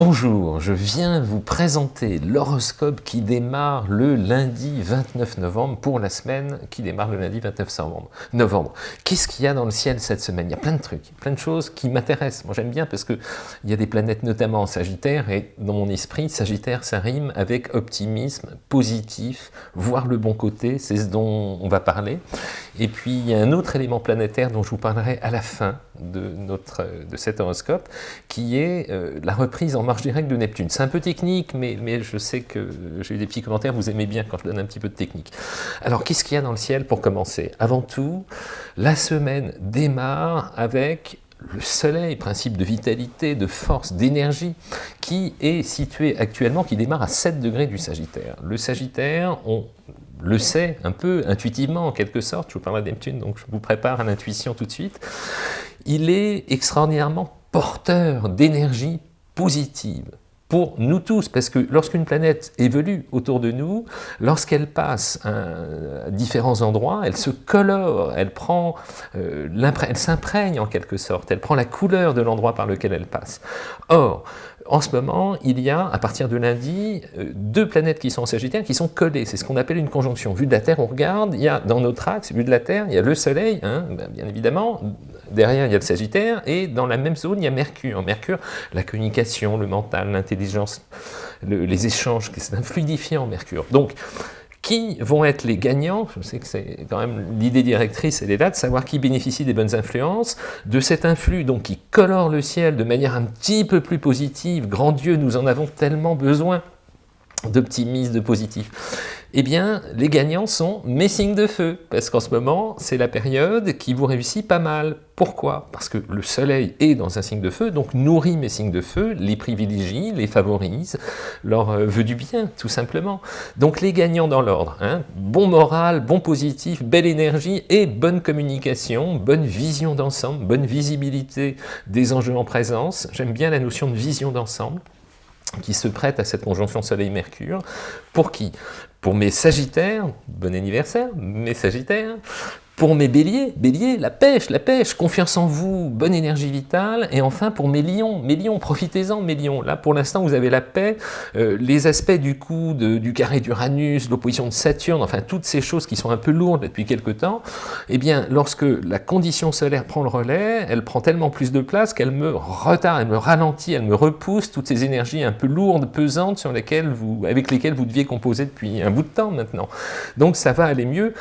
Bonjour, je viens vous présenter l'horoscope qui démarre le lundi 29 novembre pour la semaine qui démarre le lundi 29 novembre. Qu'est-ce qu'il y a dans le ciel cette semaine? Il y a plein de trucs, plein de choses qui m'intéressent. Moi j'aime bien parce qu'il y a des planètes notamment en Sagittaire et dans mon esprit, Sagittaire ça rime avec optimisme, positif, voir le bon côté, c'est ce dont on va parler. Et puis il y a un autre élément planétaire dont je vous parlerai à la fin de, notre, de cet horoscope qui est euh, la reprise en marche directe de Neptune. C'est un peu technique, mais, mais je sais que j'ai eu des petits commentaires, vous aimez bien quand je donne un petit peu de technique. Alors, qu'est-ce qu'il y a dans le ciel pour commencer? Avant tout, la semaine démarre avec le soleil, principe de vitalité, de force, d'énergie, qui est situé actuellement, qui démarre à 7 degrés du Sagittaire. Le Sagittaire, on le sait un peu intuitivement en quelque sorte, je vous parlerai de Neptune, donc je vous prépare à l'intuition tout de suite, il est extraordinairement porteur d'énergie positive pour nous tous, parce que lorsqu'une planète évolue autour de nous, lorsqu'elle passe à différents endroits, elle se colore, elle euh, s'imprègne en quelque sorte, elle prend la couleur de l'endroit par lequel elle passe. Or, en ce moment, il y a, à partir de lundi, euh, deux planètes qui sont en Sagittaire qui sont collées. C'est ce qu'on appelle une conjonction. Vu de la Terre, on regarde, il y a dans notre axe, vu de la Terre, il y a le Soleil, hein, ben, bien évidemment, derrière il y a le Sagittaire, et dans la même zone, il y a Mercure. Mercure, la communication, le mental, l'intelligence, les échanges, c'est un fluidifiant, Mercure. Donc, qui vont être les gagnants Je sais que c'est quand même l'idée directrice, elle est là, savoir qui bénéficie des bonnes influences, de cet influx donc qui colore le ciel de manière un petit peu plus positive. Grand Dieu, nous en avons tellement besoin d'optimisme, de positif eh bien, les gagnants sont mes signes de feu, parce qu'en ce moment, c'est la période qui vous réussit pas mal. Pourquoi? Parce que le soleil est dans un signe de feu, donc nourrit mes signes de feu, les privilégie, les favorise, leur euh, veut du bien, tout simplement. Donc les gagnants dans l'ordre, hein, bon moral, bon positif, belle énergie et bonne communication, bonne vision d'ensemble, bonne visibilité des enjeux en présence. J'aime bien la notion de vision d'ensemble qui se prête à cette conjonction Soleil-Mercure. Pour qui? Pour mes Sagittaires, bon anniversaire, mes Sagittaires, pour mes béliers, béliers, la pêche, la pêche, confiance en vous, bonne énergie vitale. Et enfin pour mes lions, mes lions, profitez-en mes lions. Là pour l'instant vous avez la paix, euh, les aspects du coup du carré d'Uranus, l'opposition de Saturne, enfin toutes ces choses qui sont un peu lourdes depuis quelque temps, eh bien lorsque la condition solaire prend le relais, elle prend tellement plus de place qu'elle me retarde, elle me ralentit, elle me repousse toutes ces énergies un peu lourdes, pesantes, sur lesquelles vous, avec lesquelles vous deviez composer depuis un bout de temps maintenant. Donc ça va aller mieux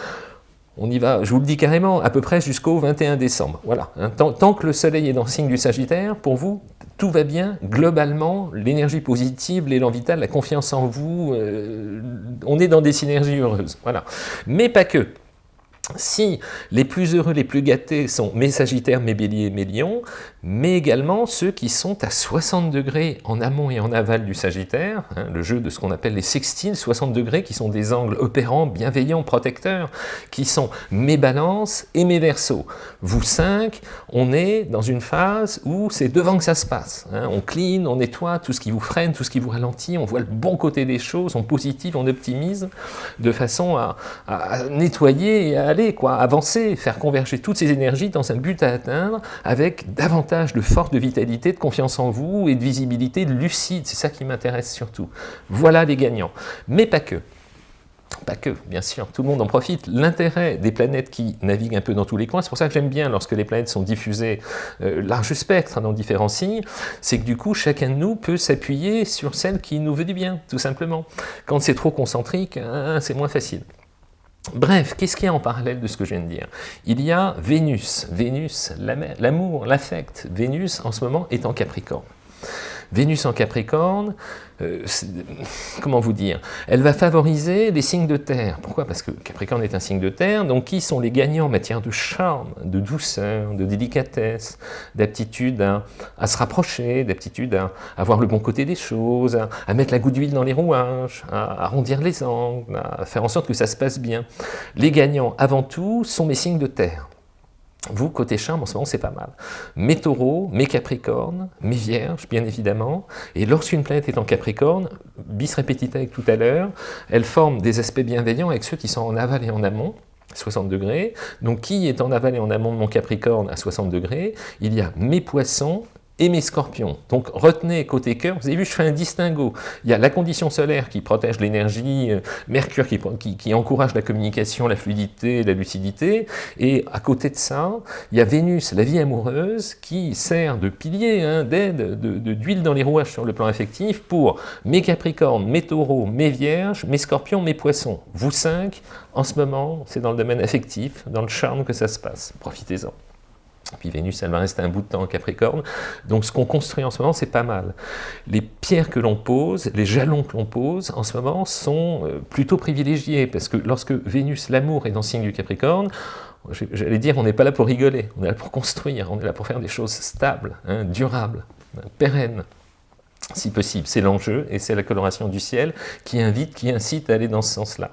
on y va, je vous le dis carrément, à peu près jusqu'au 21 décembre. Voilà. Tant, que le soleil est dans le signe du Sagittaire, pour vous, tout va bien. Globalement, l'énergie positive, l'élan vital, la confiance en vous, euh, on est dans des synergies heureuses. Voilà. Mais pas que. Si les plus heureux, les plus gâtés sont mes Sagittaires, mes Béliers, mes Lions, mais également ceux qui sont à 60 degrés en amont et en aval du Sagittaire, hein, le jeu de ce qu'on appelle les sextiles, 60 degrés qui sont des angles opérants, bienveillants, protecteurs, qui sont mes balances et mes versos. Vous cinq, on est dans une phase où c'est devant que ça se passe. Hein. on clean, on nettoie tout ce qui vous freine, tout ce qui vous ralentit, on voit le bon côté des choses, on positive, on optimise, de façon à, à nettoyer et à quoi, avancer, faire converger toutes ces énergies dans un but à atteindre avec davantage de force, de vitalité, de confiance en vous et de visibilité lucide. C'est ça qui m'intéresse surtout. Voilà les gagnants. Mais pas que. Pas que, bien sûr, tout le monde en profite. L'intérêt des planètes qui naviguent un peu dans tous les coins, c'est pour ça que j'aime bien lorsque les planètes sont diffusées euh, large spectre dans différents signes, c'est que du coup, chacun de nous peut s'appuyer sur celle qui nous veut du bien, tout simplement. Quand c'est trop concentrique, hein, c'est moins facile. Bref, qu'est-ce qu'il y a en parallèle de ce que je viens de dire? Il y a Vénus, Vénus, l'amour, l'affect. Vénus, en ce moment, est en Capricorne. Vénus en Capricorne, euh, comment vous dire Elle va favoriser les signes de terre. Pourquoi? Parce que Capricorne est un signe de terre, donc qui sont les gagnants en matière de charme, de douceur, de délicatesse, d'aptitude à, se rapprocher, d'aptitude à, avoir voir le bon côté des choses, à, mettre la goutte d'huile dans les rouages, à arrondir les angles, à faire en sorte que ça se passe bien. Les gagnants, avant tout, sont mes signes de terre. Vous, côté charme, en ce moment, c'est pas mal. Mes taureaux, mes capricornes, mes vierges, bien évidemment. Et lorsqu'une planète est en capricorne, bis répétita avec tout à l'heure, elle forme des aspects bienveillants avec ceux qui sont en aval et en amont, 60 degrés. Donc, qui est en aval et en amont de mon capricorne à 60 degrés? Il y a mes poissons et mes scorpions. Donc retenez côté cœur, vous avez vu, je fais un distinguo. Il y a la condition solaire qui protège l'énergie, euh, Mercure qui, encourage la communication, la fluidité, la lucidité, et à côté de ça, il y a Vénus, la vie amoureuse, qui sert de pilier, hein, d'aide, d'huile de, dans les rouages sur le plan affectif pour mes capricornes, mes taureaux, mes vierges, mes scorpions, mes poissons. Vous cinq, en ce moment, c'est dans le domaine affectif, dans le charme que ça se passe. Profitez-en. Puis Vénus, elle va rester un bout de temps en Capricorne. Donc ce qu'on construit en ce moment, c'est pas mal. Les pierres que l'on pose, les jalons que l'on pose en ce moment sont euh, plutôt privilégiés, parce que lorsque Vénus, l'amour, est dans le signe du Capricorne, j'allais dire, on n'est pas là pour rigoler, on est là pour construire, on est là pour faire des choses stables, hein, durables, pérennes si possible. C'est l'enjeu, et c'est la coloration du ciel qui invite, qui incite à aller dans ce sens-là.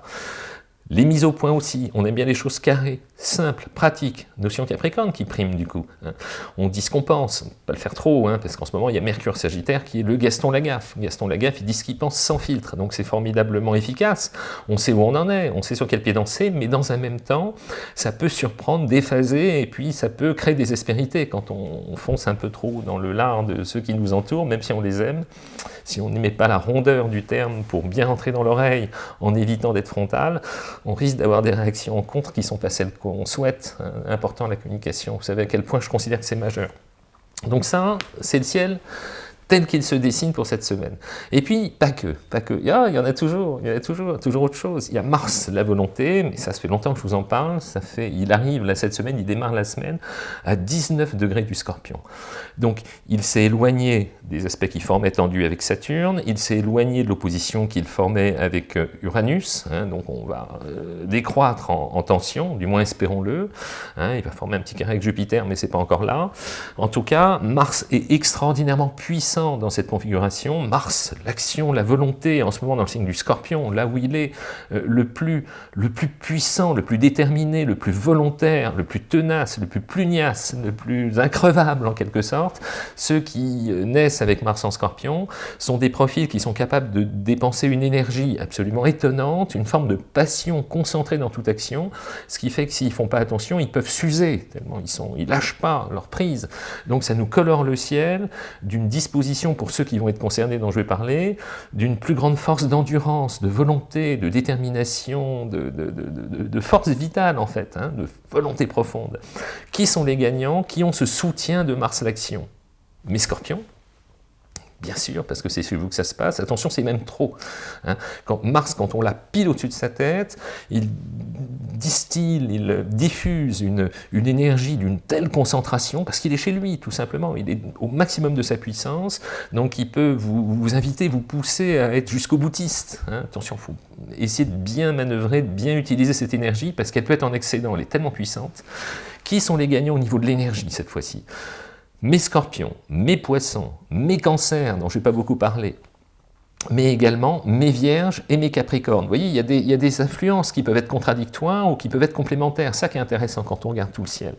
Les mises au point aussi, on aime bien les choses carrées, simples, pratiques, notion capricorne qui prime du coup. Hein. On dit ce qu'on pense, pas le faire trop, hein, parce qu'en ce moment il y a Mercure Sagittaire qui est le Gaston Lagaffe. Gaston Lagaffe, il dit ce qu'il pense sans filtre, donc c'est formidablement efficace. On sait où on en est, on sait sur quel pied danser, mais dans un même temps, ça peut surprendre, déphaser, et puis ça peut créer des aspérités quand on, fonce un peu trop dans le lard de ceux qui nous entourent, même si on les aime. Si on n'aimait pas la rondeur du terme pour bien entrer dans l'oreille en évitant d'être frontal, on risque d'avoir des réactions en contre qui sont pas celles qu'on souhaite. Hein, important la communication, vous savez à quel point je considère que c'est majeur. Donc ça, c'est le ciel tel qu'il se dessine pour cette semaine. Et puis, pas que, pas que. il y en a toujours, il y en a toujours, toujours autre chose. Il y a Mars, la volonté, mais ça, fait longtemps que je vous en parle, ça fait, il arrive là cette semaine, il démarre la semaine à 19 degrés du scorpion. Donc, il s'est éloigné des aspects qui formaient tendu avec Saturne, il s'est éloigné de l'opposition qu'il formait avec euh, Uranus, hein, donc on va euh, décroître en, tension, du moins espérons-le, hein, il va former un petit carré avec Jupiter, mais c'est pas encore là. En tout cas, Mars est extraordinairement puissant dans cette configuration. Mars, l'action, la volonté, en ce moment dans le signe du scorpion, là où il est euh, le, plus, le plus puissant, le plus déterminé, le plus volontaire, le plus tenace, le plus pugnace, le plus increvable en quelque sorte, ceux qui euh, naissent avec Mars en scorpion sont des profils qui sont capables de dépenser une énergie absolument étonnante, une forme de passion concentrée dans toute action, ce qui fait que s'ils font pas attention, ils peuvent s'user, tellement ils sont, ils lâchent pas leur prise. Donc ça nous colore le ciel d'une disposition pour ceux qui vont être concernés dont je vais parler, d'une plus grande force d'endurance, de volonté, de détermination, de, force vitale en fait, hein, de volonté profonde. Qui sont les gagnants Qui ont ce soutien de Mars l'action? Mes scorpions, bien sûr, parce que c'est chez vous que ça se passe. Attention, c'est même trop. Hein. Quand Mars, quand on l'a pile au-dessus de sa tête, il distille, il diffuse une, énergie d'une telle concentration, parce qu'il est chez lui, tout simplement. Il est au maximum de sa puissance, donc il peut vous, vous inviter, vous pousser à être jusqu'au boutiste. Hein. Attention, il faut essayer de bien manœuvrer, de bien utiliser cette énergie, parce qu'elle peut être en excédent, elle est tellement puissante. Qui sont les gagnants au niveau de l'énergie, cette fois-ci? Mes scorpions, mes poissons, mes cancers, dont je n'ai pas beaucoup parlé, mais également mes vierges et mes capricornes. Vous voyez, il y, a des, influences qui peuvent être contradictoires ou qui peuvent être complémentaires. Ça qui est intéressant quand on regarde tout le ciel.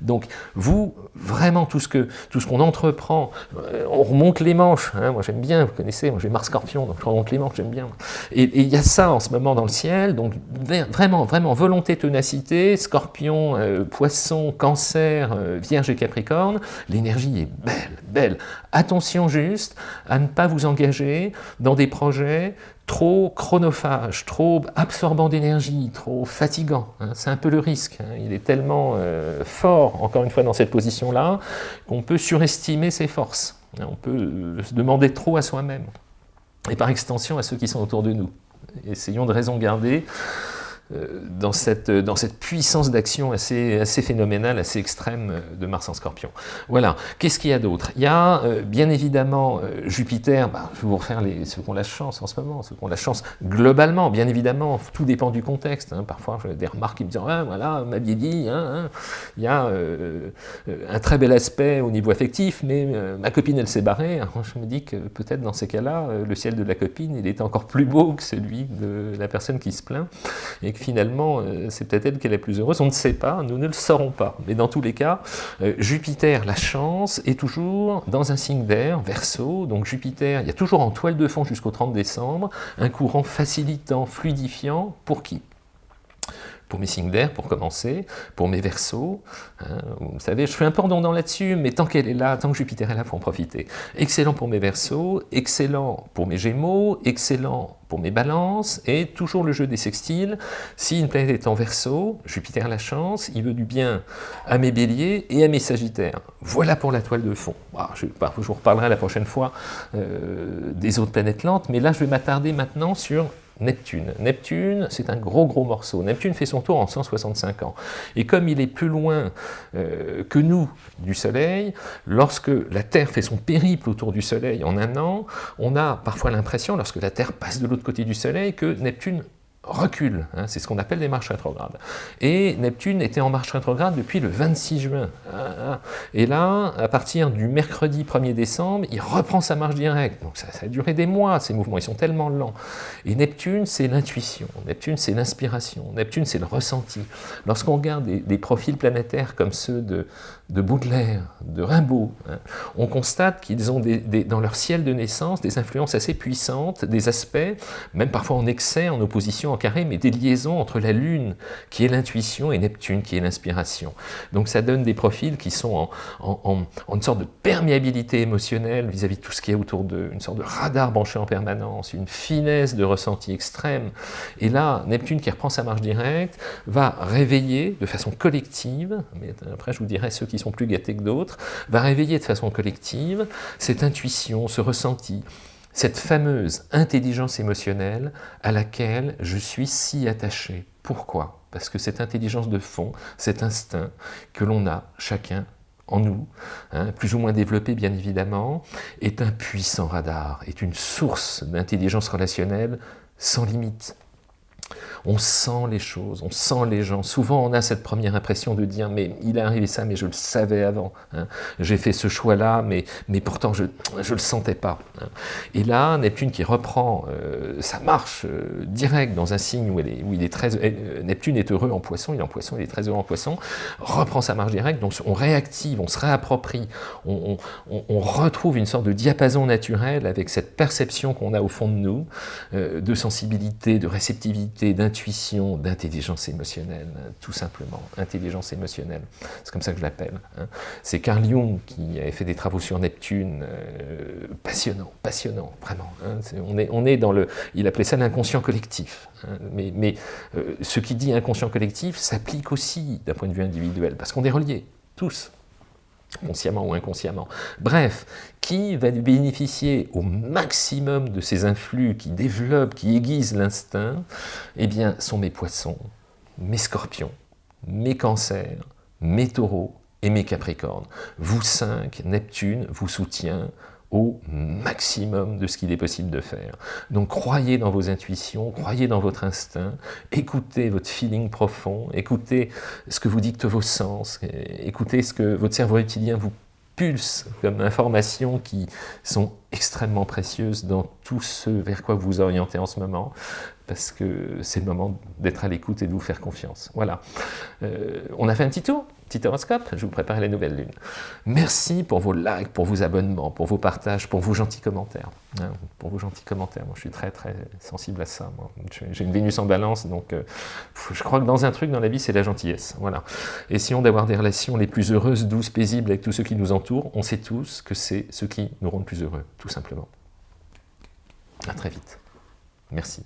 Donc, vous, vraiment, tout ce qu'on ce qu'on entreprend, euh, on remonte les manches. Hein. moi, j'aime bien, vous connaissez, moi j'ai Mars Scorpion, donc je remonte les manches, j'aime bien. Et, il y a ça en ce moment dans le ciel. Donc, vraiment, vraiment, volonté, ténacité, Scorpion, euh, Poisson, Cancer, euh, Vierge et Capricorne. L'énergie est belle, belle. Attention juste à ne pas vous engager dans des projets trop chronophages, trop absorbants d'énergie, trop fatigants. Hein. C'est un peu le risque. Hein. Il est tellement euh, fort, encore une fois, dans cette position-là, qu'on peut surestimer ses forces. Hein. On peut euh, se demander trop à soi-même, et par extension à ceux qui sont autour de nous. Essayons de raison garder dans cette, dans cette puissance d'action assez, assez phénoménale, assez extrême euh, de Mars en Scorpion. Voilà. Qu'est-ce qu'il y a d'autre? Il y a euh, bien évidemment Jupiter, bah, je vais vous refaire les, ceux qui ont la chance en ce moment, ceux qui ont la chance globalement, bien évidemment, tout dépend du contexte. Hein. Parfois, j'ai des remarques qui me disent ah, voilà, m'a dit, hein, hein. il y a un très bel aspect au niveau affectif, mais ma copine, elle s'est barrée. je me dis que peut-être dans ces cas-là, le ciel de la copine, il est encore plus beau que celui de la personne qui se plaint, finalement, euh, c'est peut-être elle qui est la plus heureuse, on ne sait pas, nous ne le saurons pas. Mais dans tous les cas, euh, Jupiter, la chance, est toujours dans un signe d'air, Verseau, donc Jupiter, il y a toujours en toile de fond jusqu'au 30 décembre, un courant facilitant, fluidifiant, pour qui? Pour mes signes d'air, pour commencer, pour mes versos. Hein. vous savez, je suis un peu redondant là-dessus, mais tant qu'elle est là, tant que Jupiter est là, il faut en profiter. Excellent pour mes versos, excellent pour mes gémeaux, excellent pour mes balances, et toujours le jeu des sextiles. Si une planète est en verso, Jupiter a la chance, il veut du bien à mes béliers et à mes sagittaires. Voilà pour la toile de fond. Ah, je, vous reparlerai la prochaine fois euh, des autres planètes lentes, mais là je vais m'attarder maintenant sur Neptune. Neptune, c'est un gros gros morceau. Neptune fait son tour en 165 ans. Et comme il est plus loin euh, que nous du Soleil, lorsque la Terre fait son périple autour du Soleil en un an, on a parfois l'impression, lorsque la Terre passe de l'autre côté du Soleil, que Neptune recule, hein, c'est ce qu'on appelle les marches rétrogrades. Et Neptune était en marche rétrograde depuis le 26 juin. Hein, hein. Et là, à partir du mercredi 1er décembre, il reprend sa marche directe. Donc ça, a duré des mois, ces mouvements, ils sont tellement lents. Et Neptune, c'est l'intuition, Neptune, c'est l'inspiration, Neptune, c'est le ressenti. Lorsqu'on regarde des, profils planétaires comme ceux de, de Baudelaire, de Rimbaud, on constate qu'ils ont dans leur ciel de naissance des influences assez puissantes, des aspects, même parfois en excès, en opposition carré, mais des liaisons entre la Lune, qui est l'intuition, et Neptune, qui est l'inspiration. Donc ça donne des profils qui sont en, une sorte de perméabilité émotionnelle vis-à-vis de tout ce qui est autour d'eux, une sorte de radar branché en permanence, une finesse de ressenti extrême. Et là, Neptune, qui reprend sa marche directe, va réveiller de façon collective, mais après je vous dirai ceux qui sont plus gâtés que d'autres, va réveiller de façon collective cette intuition, ce ressenti, cette fameuse intelligence émotionnelle à laquelle je suis si attaché. Pourquoi? Parce que cette intelligence de fond, cet instinct que l'on a chacun en nous, hein, plus ou moins développé bien évidemment, est un puissant radar, est une source d'intelligence relationnelle sans limite on sent les choses, on sent les gens. Souvent, on a cette première impression de dire « mais il est arrivé ça, mais je le savais avant. Hein. J'ai fait ce choix-là, mais, mais pourtant, je ne le sentais pas. Hein. Et là, Neptune qui reprend euh, sa marche euh, directe dans un signe où, il est très... Euh, Neptune est heureux en poisson, il est en poisson, il est très heureux en poisson, reprend sa marche directe, donc on réactive, on se réapproprie, on, on retrouve une sorte de diapason naturel avec cette perception qu'on a au fond de nous, de sensibilité, de réceptivité, d'intuition, intuition, d'intelligence émotionnelle, tout simplement, intelligence émotionnelle, c'est comme ça que je l'appelle. Hein. C'est Carl Jung qui avait fait des travaux sur Neptune, euh, passionnant, passionnant, vraiment. Hein. on, est, on est dans le, il appelait ça l'inconscient collectif, hein. mais, mais euh, ce qui dit inconscient collectif s'applique aussi d'un point de vue individuel, parce qu'on est reliés, tous, consciemment ou inconsciemment. Bref, qui va bénéficier au maximum de ces influx qui développent, qui aiguisent l'instinct? Eh bien, sont mes poissons, mes scorpions, mes cancers, mes taureaux et mes capricornes. Vous cinq, Neptune vous soutient, au maximum de ce qu'il est possible de faire. Donc croyez dans vos intuitions, croyez dans votre instinct, écoutez votre feeling profond, écoutez ce que vous dictent vos sens, écoutez ce que votre cerveau reptilien vous pulse comme informations qui sont extrêmement précieuses dans tout ce vers quoi vous vous orientez en ce moment, parce que c'est le moment d'être à l'écoute et de vous faire confiance. Voilà. Euh, on a fait un petit tour petit horoscope, je vous prépare la nouvelle lune. Merci pour vos likes, pour vos abonnements, pour vos partages, pour vos gentils commentaires. Hein, pour vos gentils commentaires, moi je suis très très sensible à ça. J'ai une Vénus en balance, donc euh, je crois que dans un truc dans la vie, c'est la gentillesse. Voilà. Essayons d'avoir des relations les plus heureuses, douces, paisibles avec tous ceux qui nous entourent. On sait tous que c'est ce qui nous rend le plus heureux, tout simplement. À très vite. Merci.